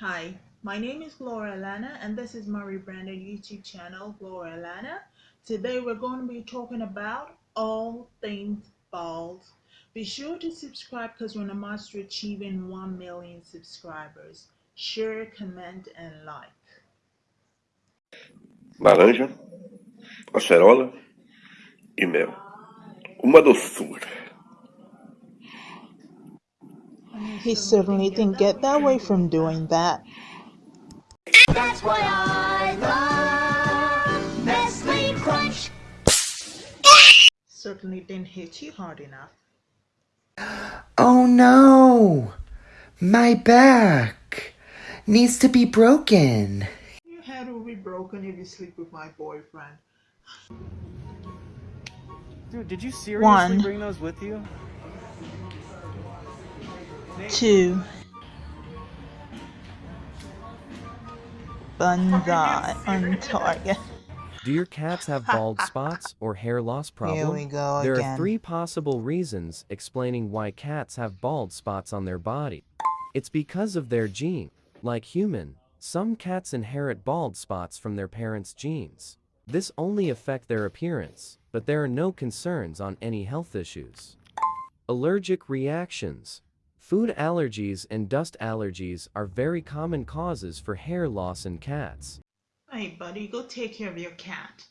Hi, my name is Gloria Lana and this is my rebranded YouTube channel, Gloria Lana. Today we're going to be talking about all things bald. Be sure to subscribe because we're on a to achieving 1 million subscribers. Share, comment, and like. laranja, acerola e mel. Uma doçura. He certainly didn't get that way from doing that. That's why I love Nestle Crunch. Certainly didn't hit you hard enough. Oh no! My back needs to be broken. Your head will be broken if you sleep with my boyfriend. Dude, did you seriously One. bring those with you? Two. Banzai on target. Do your cats have bald spots or hair loss problem? Here we go there again. are three possible reasons explaining why cats have bald spots on their body. It's because of their gene. Like human, some cats inherit bald spots from their parents' genes. This only affect their appearance, but there are no concerns on any health issues. Allergic reactions. Food allergies and dust allergies are very common causes for hair loss in cats. Hey, buddy, go take care of your cat.